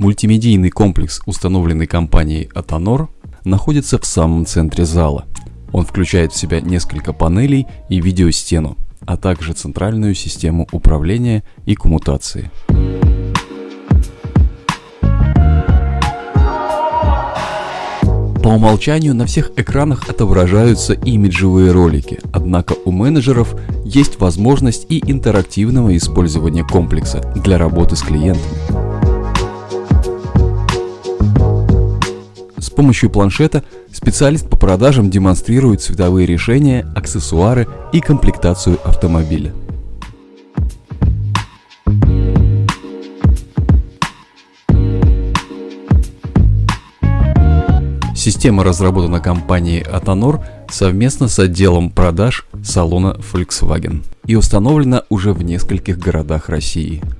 Мультимедийный комплекс, установленный компанией Atonor, находится в самом центре зала. Он включает в себя несколько панелей и видеостену, а также центральную систему управления и коммутации. По умолчанию на всех экранах отображаются имиджевые ролики, однако у менеджеров есть возможность и интерактивного использования комплекса для работы с клиентами. Помощью планшета специалист по продажам демонстрирует цветовые решения, аксессуары и комплектацию автомобиля. Система разработана компанией Atonor совместно с отделом продаж салона Volkswagen и установлена уже в нескольких городах России –